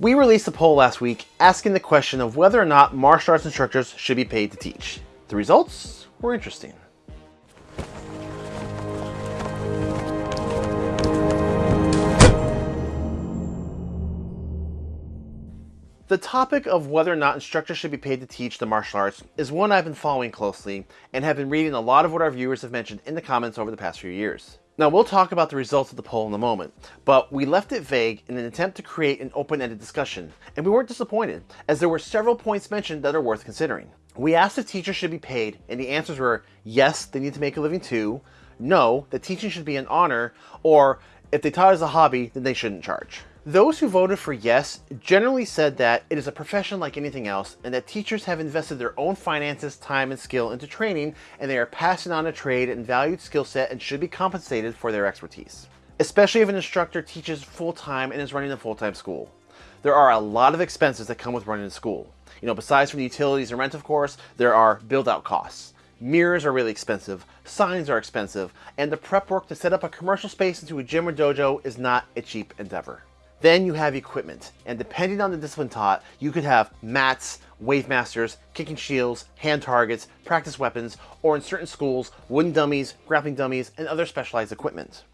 We released a poll last week asking the question of whether or not martial arts instructors should be paid to teach. The results were interesting. The topic of whether or not instructors should be paid to teach the martial arts is one I've been following closely and have been reading a lot of what our viewers have mentioned in the comments over the past few years. Now we'll talk about the results of the poll in a moment, but we left it vague in an attempt to create an open-ended discussion, and we weren't disappointed, as there were several points mentioned that are worth considering. We asked if teachers should be paid, and the answers were yes, they need to make a living too, no, that teaching should be an honor, or if they taught as a hobby, then they shouldn't charge. Those who voted for yes generally said that it is a profession like anything else and that teachers have invested their own finances, time, and skill into training and they are passing on a trade and valued skill set and should be compensated for their expertise. Especially if an instructor teaches full-time and is running a full-time school. There are a lot of expenses that come with running a school. You know, besides from the utilities and rent, of course, there are build-out costs. Mirrors are really expensive, signs are expensive, and the prep work to set up a commercial space into a gym or dojo is not a cheap endeavor. Then you have equipment, and depending on the discipline taught, you could have mats, wave masters, kicking shields, hand targets, practice weapons, or in certain schools, wooden dummies, grappling dummies, and other specialized equipment.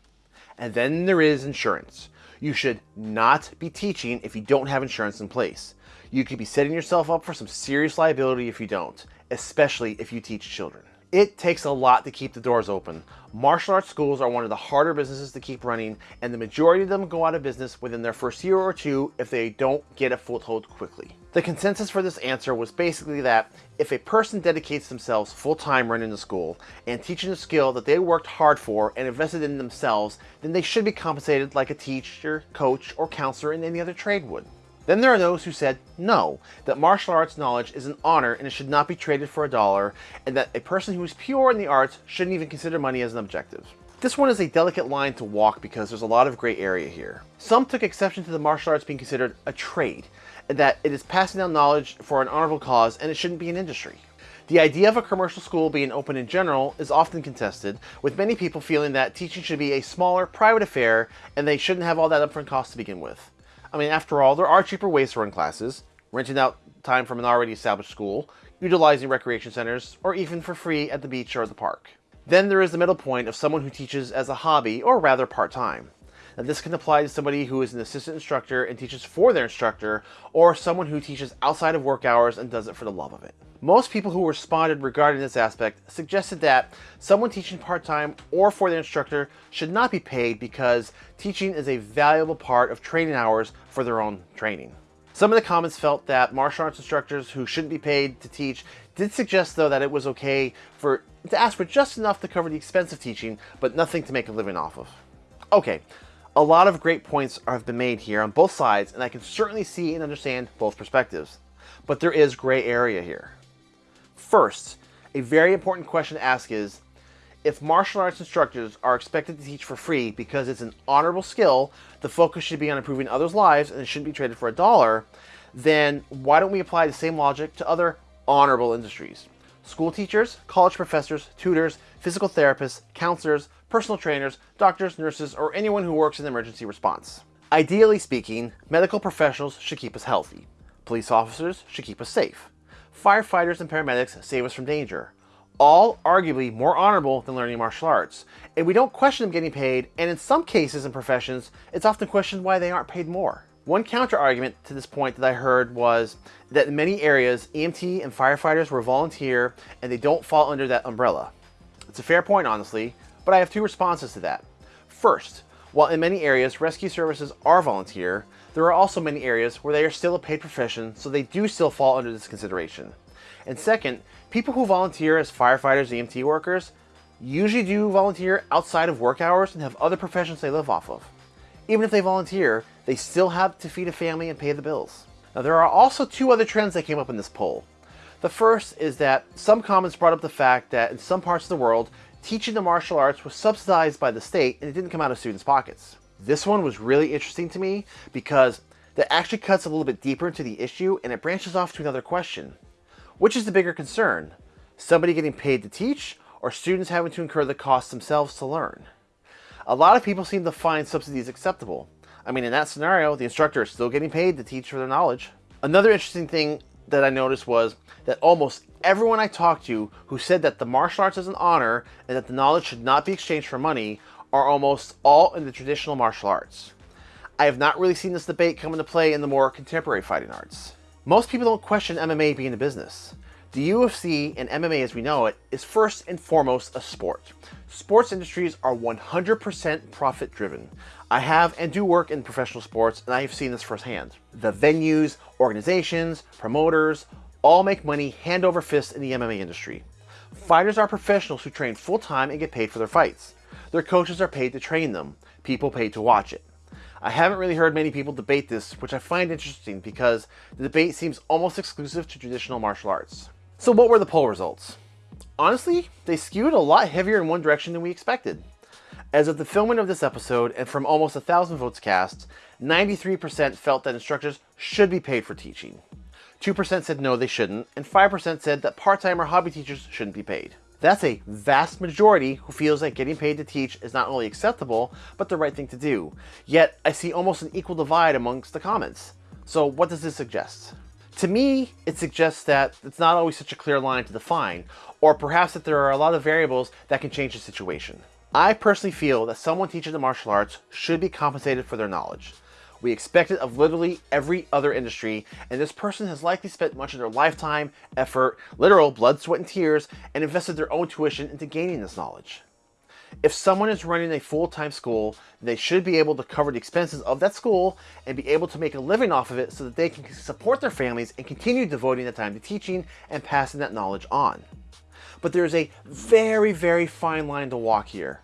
And then there is insurance. You should not be teaching if you don't have insurance in place. You could be setting yourself up for some serious liability if you don't, especially if you teach children. It takes a lot to keep the doors open. Martial arts schools are one of the harder businesses to keep running, and the majority of them go out of business within their first year or two if they don't get a foothold quickly. The consensus for this answer was basically that if a person dedicates themselves full-time running the school and teaching a skill that they worked hard for and invested in themselves, then they should be compensated like a teacher, coach, or counselor in any other trade would. Then there are those who said no, that martial arts knowledge is an honor and it should not be traded for a dollar, and that a person who is pure in the arts shouldn't even consider money as an objective. This one is a delicate line to walk because there's a lot of gray area here. Some took exception to the martial arts being considered a trade, and that it is passing down knowledge for an honorable cause and it shouldn't be an industry. The idea of a commercial school being open in general is often contested, with many people feeling that teaching should be a smaller, private affair and they shouldn't have all that upfront cost to begin with. I mean, after all, there are cheaper ways to run classes, renting out time from an already established school, utilizing recreation centers, or even for free at the beach or the park. Then there is the middle point of someone who teaches as a hobby, or rather part-time. Now this can apply to somebody who is an assistant instructor and teaches for their instructor, or someone who teaches outside of work hours and does it for the love of it. Most people who responded regarding this aspect suggested that someone teaching part-time or for their instructor should not be paid because teaching is a valuable part of training hours for their own training. Some of the comments felt that martial arts instructors who shouldn't be paid to teach did suggest though that it was okay for to ask for just enough to cover the expense of teaching, but nothing to make a living off of. Okay, a lot of great points have been made here on both sides, and I can certainly see and understand both perspectives. But there is gray area here. First, a very important question to ask is, if martial arts instructors are expected to teach for free because it's an honorable skill, the focus should be on improving others' lives and it shouldn't be traded for a dollar, then why don't we apply the same logic to other honorable industries? School teachers, college professors, tutors, physical therapists, counselors, personal trainers, doctors, nurses, or anyone who works in emergency response. Ideally speaking, medical professionals should keep us healthy. Police officers should keep us safe firefighters and paramedics save us from danger. All arguably more honorable than learning martial arts. And we don't question them getting paid, and in some cases and professions, it's often questioned why they aren't paid more. One counter argument to this point that I heard was that in many areas, EMT and firefighters were volunteer and they don't fall under that umbrella. It's a fair point, honestly, but I have two responses to that. First, while in many areas rescue services are volunteer, there are also many areas where they are still a paid profession, so they do still fall under this consideration. And second, people who volunteer as firefighters EMT workers usually do volunteer outside of work hours and have other professions they live off of. Even if they volunteer, they still have to feed a family and pay the bills. Now there are also two other trends that came up in this poll. The first is that some comments brought up the fact that in some parts of the world, teaching the martial arts was subsidized by the state and it didn't come out of students' pockets. This one was really interesting to me because that actually cuts a little bit deeper into the issue and it branches off to another question. Which is the bigger concern? Somebody getting paid to teach or students having to incur the cost themselves to learn? A lot of people seem to find subsidies acceptable. I mean, in that scenario, the instructor is still getting paid to teach for their knowledge. Another interesting thing that I noticed was that almost everyone I talked to who said that the martial arts is an honor and that the knowledge should not be exchanged for money are almost all in the traditional martial arts. I have not really seen this debate come into play in the more contemporary fighting arts. Most people don't question MMA being a business. The UFC and MMA as we know it is first and foremost a sport. Sports industries are 100% profit driven. I have and do work in professional sports and I have seen this firsthand. The venues, organizations, promoters, all make money hand over fist in the MMA industry. Fighters are professionals who train full time and get paid for their fights. Their coaches are paid to train them, people paid to watch it. I haven't really heard many people debate this, which I find interesting because the debate seems almost exclusive to traditional martial arts. So what were the poll results? Honestly, they skewed a lot heavier in one direction than we expected. As of the filming of this episode, and from almost a thousand votes cast, 93% felt that instructors should be paid for teaching. 2% said no, they shouldn't, and 5% said that part-time or hobby teachers shouldn't be paid. That's a vast majority who feels that getting paid to teach is not only acceptable, but the right thing to do. Yet, I see almost an equal divide amongst the comments. So what does this suggest? To me, it suggests that it's not always such a clear line to define, or perhaps that there are a lot of variables that can change the situation. I personally feel that someone teaching the martial arts should be compensated for their knowledge. We expect it of literally every other industry, and this person has likely spent much of their lifetime, effort, literal blood, sweat, and tears, and invested their own tuition into gaining this knowledge. If someone is running a full-time school, they should be able to cover the expenses of that school and be able to make a living off of it so that they can support their families and continue devoting the time to teaching and passing that knowledge on. But there is a very, very fine line to walk here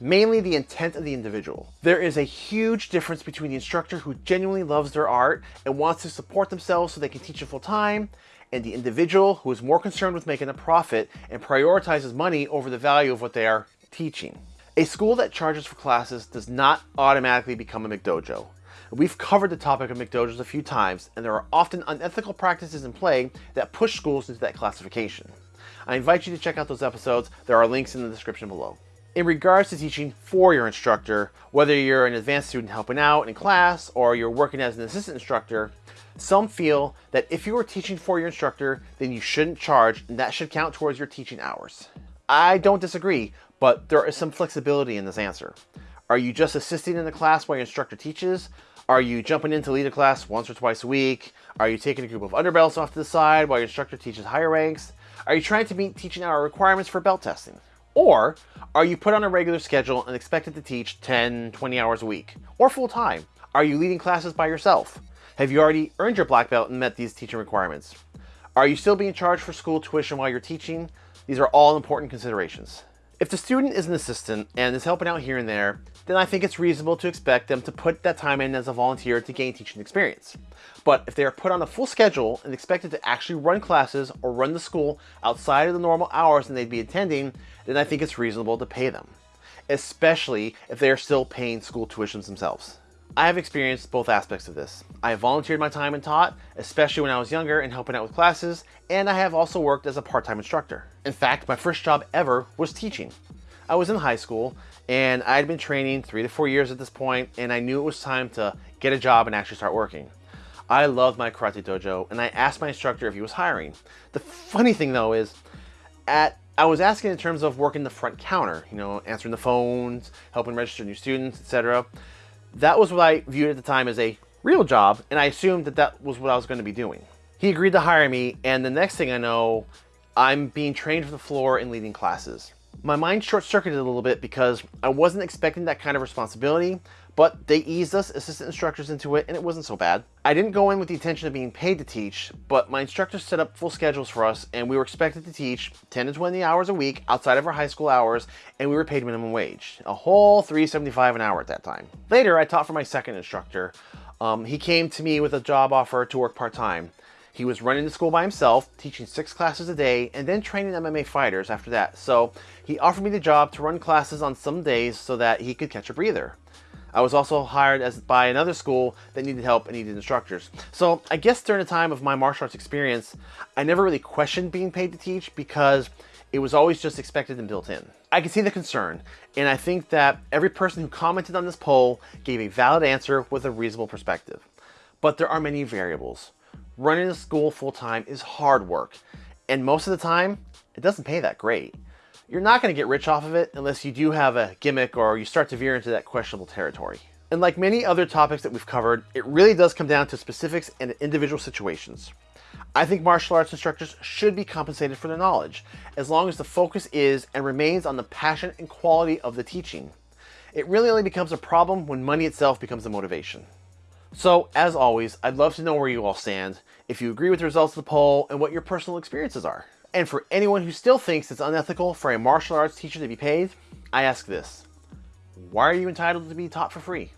mainly the intent of the individual. There is a huge difference between the instructor who genuinely loves their art and wants to support themselves so they can teach it full time, and the individual who is more concerned with making a profit and prioritizes money over the value of what they are teaching. A school that charges for classes does not automatically become a McDojo. We've covered the topic of McDojos a few times, and there are often unethical practices in play that push schools into that classification. I invite you to check out those episodes. There are links in the description below. In regards to teaching for your instructor, whether you're an advanced student helping out in class or you're working as an assistant instructor, some feel that if you are teaching for your instructor, then you shouldn't charge and that should count towards your teaching hours. I don't disagree, but there is some flexibility in this answer. Are you just assisting in the class while your instructor teaches? Are you jumping in to lead a class once or twice a week? Are you taking a group of underbelts off to the side while your instructor teaches higher ranks? Are you trying to meet teaching hour requirements for belt testing? Or are you put on a regular schedule and expected to teach 10, 20 hours a week? Or full time? Are you leading classes by yourself? Have you already earned your black belt and met these teaching requirements? Are you still being charged for school tuition while you're teaching? These are all important considerations. If the student is an assistant and is helping out here and there, then I think it's reasonable to expect them to put that time in as a volunteer to gain teaching experience. But if they are put on a full schedule and expected to actually run classes or run the school outside of the normal hours and they'd be attending, then I think it's reasonable to pay them, especially if they are still paying school tuitions themselves. I have experienced both aspects of this. I volunteered my time and taught, especially when I was younger and helping out with classes, and I have also worked as a part-time instructor. In fact, my first job ever was teaching. I was in high school and I had been training three to four years at this point and I knew it was time to get a job and actually start working. I loved my karate dojo and I asked my instructor if he was hiring. The funny thing though is, at I was asking in terms of working the front counter, you know, answering the phones, helping register new students, etc. That was what I viewed at the time as a real job, and I assumed that that was what I was going to be doing. He agreed to hire me, and the next thing I know, I'm being trained for the floor and leading classes. My mind short-circuited a little bit because I wasn't expecting that kind of responsibility, but they eased us assistant instructors into it and it wasn't so bad. I didn't go in with the intention of being paid to teach, but my instructors set up full schedules for us and we were expected to teach 10 to 20 hours a week outside of our high school hours and we were paid minimum wage, a whole 375 an hour at that time. Later, I taught for my second instructor. Um, he came to me with a job offer to work part-time. He was running the school by himself, teaching six classes a day, and then training MMA fighters after that. So he offered me the job to run classes on some days so that he could catch a breather. I was also hired as by another school that needed help and needed instructors. So I guess during the time of my martial arts experience, I never really questioned being paid to teach because It was always just expected and built in. I can see the concern, and I think that every person who commented on this poll gave a valid answer with a reasonable perspective. But there are many variables. Running a school full-time is hard work, and most of the time, it doesn't pay that great. You're not going to get rich off of it unless you do have a gimmick or you start to veer into that questionable territory. And like many other topics that we've covered, it really does come down to specifics and individual situations. I think martial arts instructors should be compensated for their knowledge, as long as the focus is and remains on the passion and quality of the teaching. It really only becomes a problem when money itself becomes a motivation. So, as always, I'd love to know where you all stand, if you agree with the results of the poll, and what your personal experiences are. And for anyone who still thinks it's unethical for a martial arts teacher to be paid, I ask this. Why are you entitled to be taught for free?